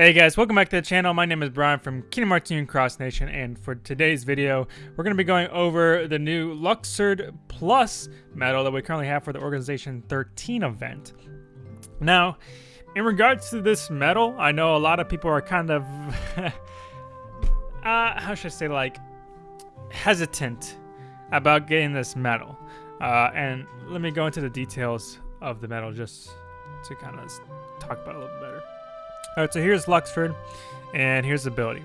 Hey guys, welcome back to the channel. My name is Brian from Kingdom Hearts Union Cross Nation, and for today's video, we're going to be going over the new Luxord Plus medal that we currently have for the Organization 13 event. Now, in regards to this medal, I know a lot of people are kind of, uh, how should I say, like, hesitant about getting this medal. Uh, and let me go into the details of the medal just to kind of talk about a little bit. Alright, so here's Luxord, and here's the ability.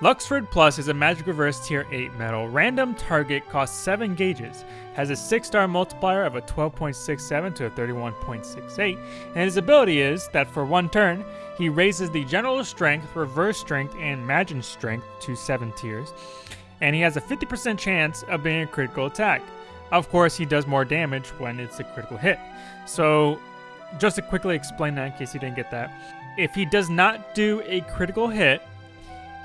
Luxord Plus is a Magic Reverse Tier 8 medal. Random target costs 7 gauges, has a 6 star multiplier of a 12.67 to a 31.68, and his ability is that for one turn, he raises the General Strength, Reverse Strength, and Magic Strength to 7 tiers, and he has a 50% chance of being a critical attack. Of course, he does more damage when it's a critical hit. So, just to quickly explain that in case you didn't get that, if he does not do a critical hit,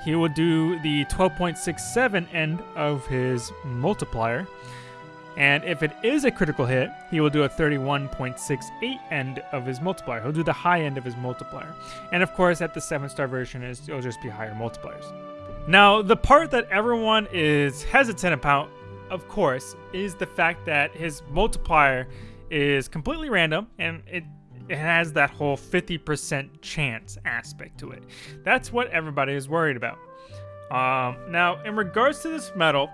he will do the 12.67 end of his multiplier. And if it is a critical hit, he will do a 31.68 end of his multiplier. He'll do the high end of his multiplier. And of course, at the 7 star version, it'll just be higher multipliers. Now, the part that everyone is hesitant about, of course, is the fact that his multiplier is completely random and it it has that whole 50% chance aspect to it. That's what everybody is worried about. Um, now, in regards to this medal,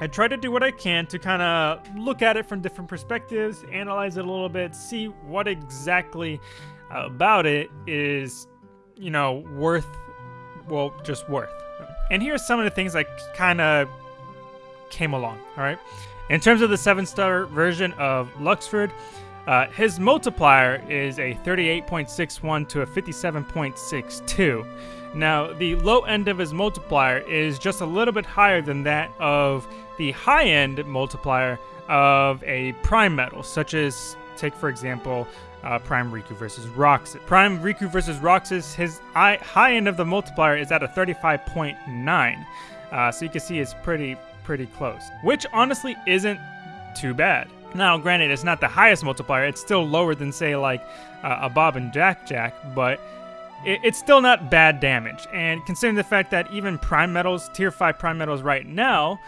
I try to do what I can to kind of look at it from different perspectives, analyze it a little bit, see what exactly about it is, you know, worth, well, just worth. And here's some of the things that kind of came along, all right? In terms of the 7-star version of Luxord, uh, his multiplier is a 38.61 to a 57.62. Now, the low end of his multiplier is just a little bit higher than that of the high end multiplier of a prime medal, such as, take for example, uh, Prime Riku versus Roxas. Prime Riku versus Roxas, his high end of the multiplier is at a 35.9. Uh, so you can see it's pretty, pretty close, which honestly isn't too bad. Now, granted, it's not the highest multiplier. It's still lower than, say, like uh, a Bob and Jack Jack, but it, it's still not bad damage. And considering the fact that even Prime Medals, Tier 5 Prime Medals right now,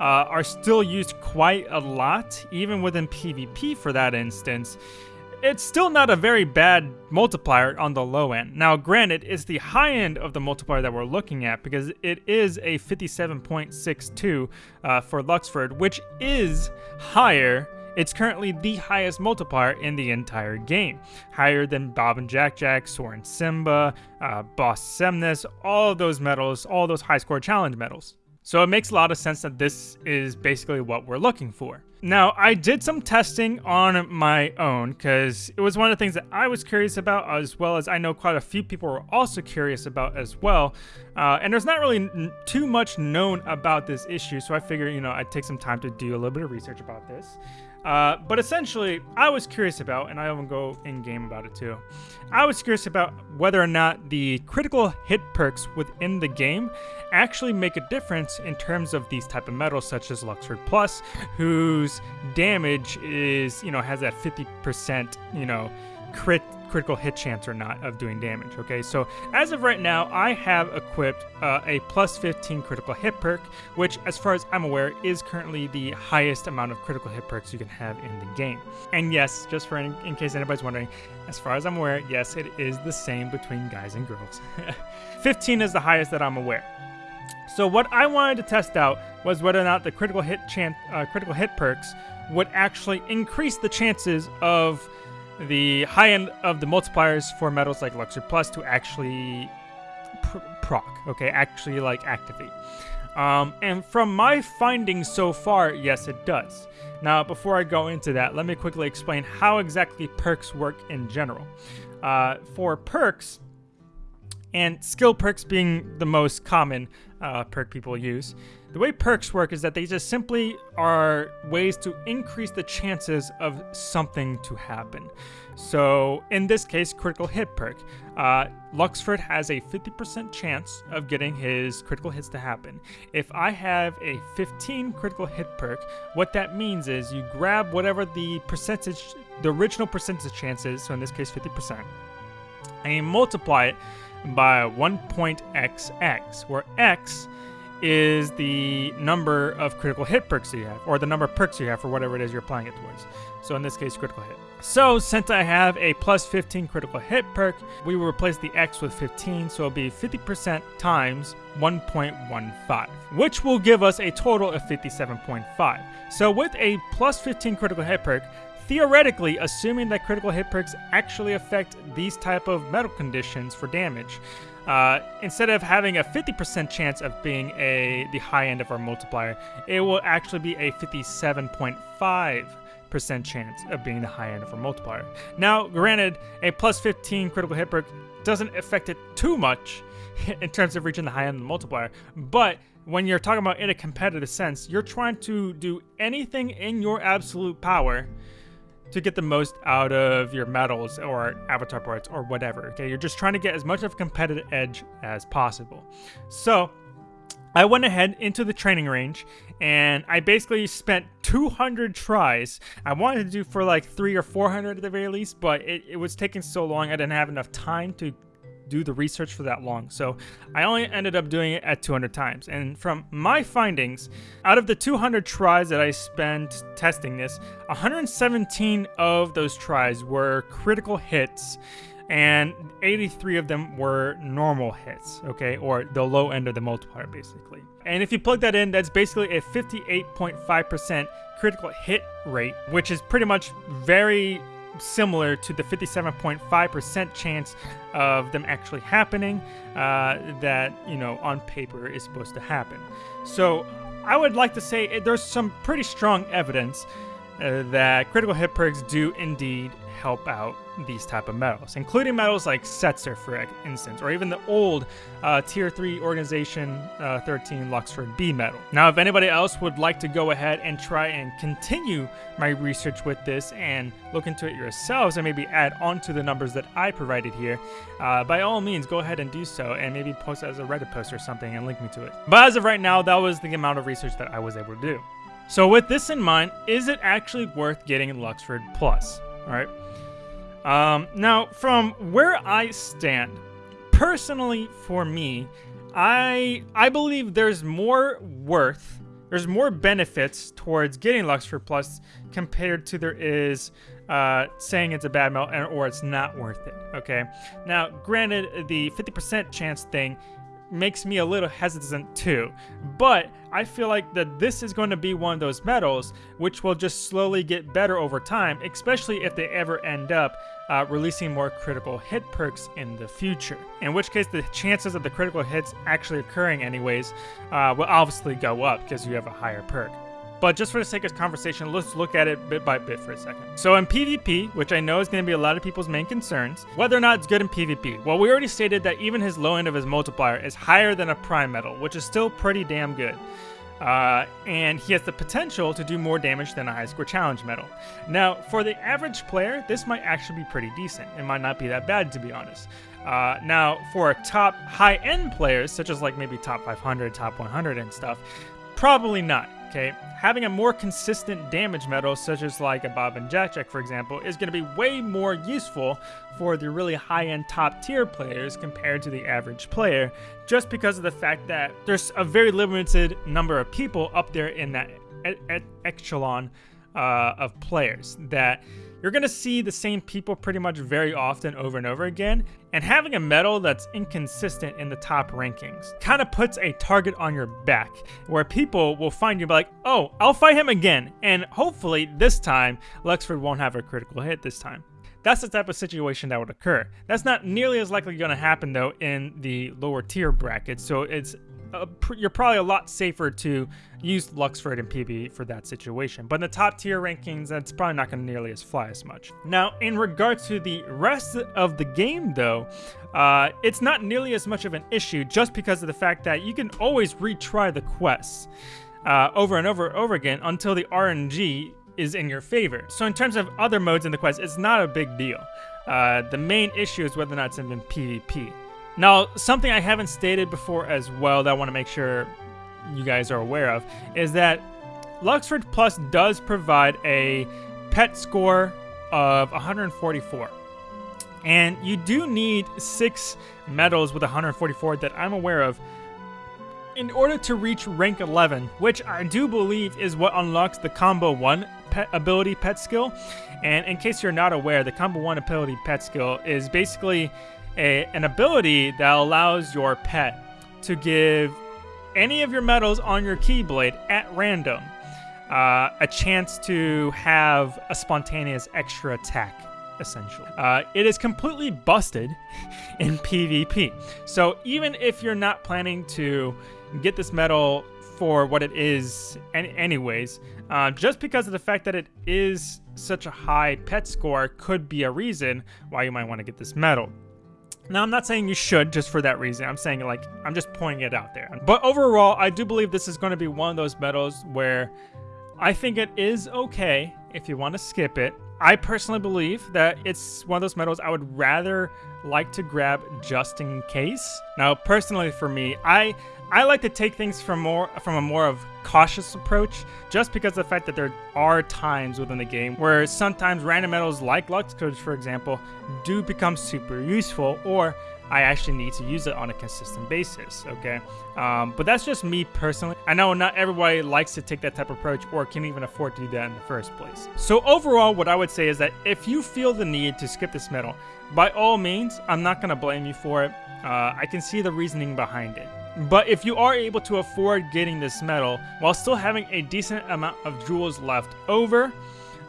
uh, are still used quite a lot, even within PvP for that instance, it's still not a very bad multiplier on the low end. Now, granted, it's the high end of the multiplier that we're looking at because it is a 57.62 uh, for Luxord, which is higher it's currently the highest multiplier in the entire game, higher than Bob and Jack Jack, Soren Simba, uh, Boss Xemnas, all of those medals, all those high score challenge medals. So it makes a lot of sense that this is basically what we're looking for. Now, I did some testing on my own because it was one of the things that I was curious about, as well as I know quite a few people were also curious about as well. Uh, and there's not really too much known about this issue, so I figured, you know, I'd take some time to do a little bit of research about this. Uh, but essentially, I was curious about, and I even go in game about it too. I was curious about whether or not the critical hit perks within the game actually make a difference in terms of these type of medals, such as Luxord Plus, whose damage is, you know, has that 50%, you know, crit critical hit chance or not of doing damage. Okay, so as of right now, I have equipped uh, a plus 15 critical hit perk, which, as far as I'm aware, is currently the highest amount of critical hit perks you can have in the game. And yes, just for in, in case anybody's wondering, as far as I'm aware, yes, it is the same between guys and girls. 15 is the highest that I'm aware. So what I wanted to test out was whether or not the critical hit chance, uh, critical hit perks would actually increase the chances of the high end of the multipliers for medals like Luxord Plus to actually pr proc, okay, actually like activate. Um, and from my findings so far, yes, it does. Now, before I go into that, let me quickly explain how exactly perks work in general. Uh, for perks, and skill perks being the most common uh, perk people use, the way perks work is that they just simply are ways to increase the chances of something to happen. So in this case, critical hit perk. Uh, Luxord has a 50% chance of getting his critical hits to happen. If I have a 15 critical hit perk, what that means is you grab whatever the percentage, the original percentage chance is, so in this case 50%, and you multiply it by 1.xx, where x is the number of critical hit perks you have, or the number of perks you have for whatever it is you're applying it towards. So in this case, critical hit. So since I have a plus 15 critical hit perk, we will replace the X with 15, so it'll be 50% times 1.15, which will give us a total of 57.5. So with a plus 15 critical hit perk, theoretically, assuming that critical hit perks actually affect these type of medal conditions for damage, uh, instead of having a 50% chance of being a the high end of our multiplier, it will actually be a 57.5 percent chance of being the high end of our multiplier. Now, granted, a plus 15 critical hit perk doesn't affect it too much in terms of reaching the high end of the multiplier, but when you're talking about in a competitive sense, you're trying to do anything in your absolute power to get the most out of your medals or avatar parts or whatever. Okay, you're just trying to get as much of a competitive edge as possible. So I went ahead into the training range and I basically spent 200 tries. I wanted to do for like three or 400 at the very least, but it, it was taking so long I didn't have enough time to do the research for that long. So I only ended up doing it at 200 times. And from my findings, out of the 200 tries that I spent testing this, 117 of those tries were critical hits and 83 of them were normal hits, okay, or the low end of the multiplier basically. And if you plug that in, that's basically a 58.5% critical hit rate, which is pretty much very similar to the 57.5% chance of them actually happening uh, that, you know, on paper is supposed to happen. So I would like to say eh, there's some pretty strong evidence uh, that critical hit perks do indeed help out these type of medals, including medals like Setzer, for instance, or even the old uh, Tier 3 Organization uh, 13 Luxord B medal. Now, if anybody else would like to go ahead and try and continue my research with this and look into it yourselves and maybe add on to the numbers that I provided here, uh, by all means, go ahead and do so and maybe post as a Reddit post or something and link me to it. But as of right now, that was the amount of research that I was able to do. So with this in mind, is it actually worth getting Luxord Plus? All right. Um, now, from where I stand, personally for me, I I believe there's more worth, there's more benefits towards getting Luxord Plus compared to there is uh, saying it's a bad melt or it's not worth it. Okay. Now, granted, the 50% chance thing makes me a little hesitant too. But I feel like that this is going to be one of those medals which will just slowly get better over time, especially if they ever end up uh, releasing more critical hit perks in the future. In which case, the chances of the critical hits actually occurring anyways uh, will obviously go up because you have a higher perk. But just for the sake of conversation, let's look at it bit by bit for a second. So in PvP, which I know is going to be a lot of people's main concerns, whether or not it's good in PvP. Well, we already stated that even his low end of his multiplier is higher than a prime medal, which is still pretty damn good. Uh, and he has the potential to do more damage than a high score challenge medal. Now, for the average player, this might actually be pretty decent. It might not be that bad, to be honest. Uh, now, for top high-end players, such as like maybe top 500, top 100 and stuff, probably not Having a more consistent damage medal, such as like a Bob and Jack Jack, for example, is going to be way more useful for the really high-end top-tier players compared to the average player, just because of the fact that there's a very limited number of people up there in that echelon uh, of players that you're going to see the same people pretty much very often over and over again, and having a medal that's inconsistent in the top rankings kind of puts a target on your back where people will find you like, oh, I'll fight him again, and hopefully this time Luxord won't have a critical hit this time. That's the type of situation that would occur. That's not nearly as likely going to happen though in the lower tier bracket, so it's pr you're probably a lot safer to use Luxord and PvP for that situation. But in the top tier rankings, that's probably not going to nearly as fly as much. Now, in regards to the rest of the game, though, uh, it's not nearly as much of an issue just because of the fact that you can always retry the quests uh, over and over and over again until the RNG is in your favor. So in terms of other modes in the quest, it's not a big deal. Uh, the main issue is whether or not it's in PvP. Now, something I haven't stated before as well that I want to make sure you guys are aware of is that Luxord Plus does provide a pet score of 144. And you do need six medals with 144 that I'm aware of in order to reach rank 11, which I do believe is what unlocks the combo 1 pet ability pet skill. And in case you're not aware, the combo 1 ability pet skill is basically a, an ability that allows your pet to give any of your medals on your Keyblade at random uh, a chance to have a spontaneous extra attack essentially. Uh, it is completely busted in PvP. So even if you're not planning to get this medal for what it is anyways, uh, just because of the fact that it is such a high pet score could be a reason why you might want to get this medal. Now, I'm not saying you should just for that reason. I'm saying, like, I'm just pointing it out there. But overall, I do believe this is going to be one of those medals where I think it is okay if you want to skip it. I personally believe that it's one of those medals I would rather like to grab just in case. Now, personally for me, I I like to take things from more from a more of cautious approach, just because of the fact that there are times within the game where sometimes random medals like Lux Codes, for example, do become super useful, or I actually need to use it on a consistent basis, okay? Um, but that's just me personally. I know not everybody likes to take that type of approach or can even afford to do that in the first place. So overall, what I would say is that if you feel the need to skip this medal, by all means, I'm not going to blame you for it. Uh, I can see the reasoning behind it. But if you are able to afford getting this medal while still having a decent amount of jewels left over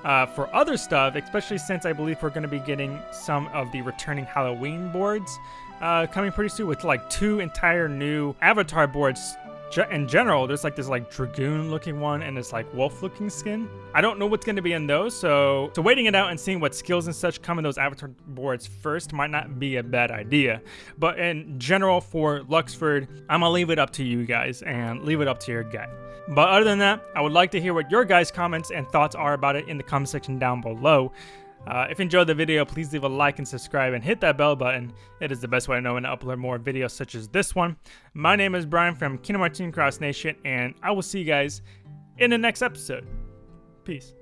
uh, for other stuff, especially since I believe we're going to be getting some of the returning Halloween boards uh, coming pretty soon with like two entire new avatar boards in general, there's like this like dragoon looking one and this like wolf looking skin. I don't know what's going to be in those, so so waiting it out and seeing what skills and such come in those avatar boards first might not be a bad idea. But in general for Luxord, I'm gonna leave it up to you guys and leave it up to your gut. But other than that, I would like to hear what your guys' comments and thoughts are about it in the comment section down below. Uh, if you enjoyed the video, please leave a like and subscribe and hit that bell button. It is the best way to know when to upload more videos such as this one. My name is Brian from Kingdom Hearts Cross Nation, and I will see you guys in the next episode. Peace.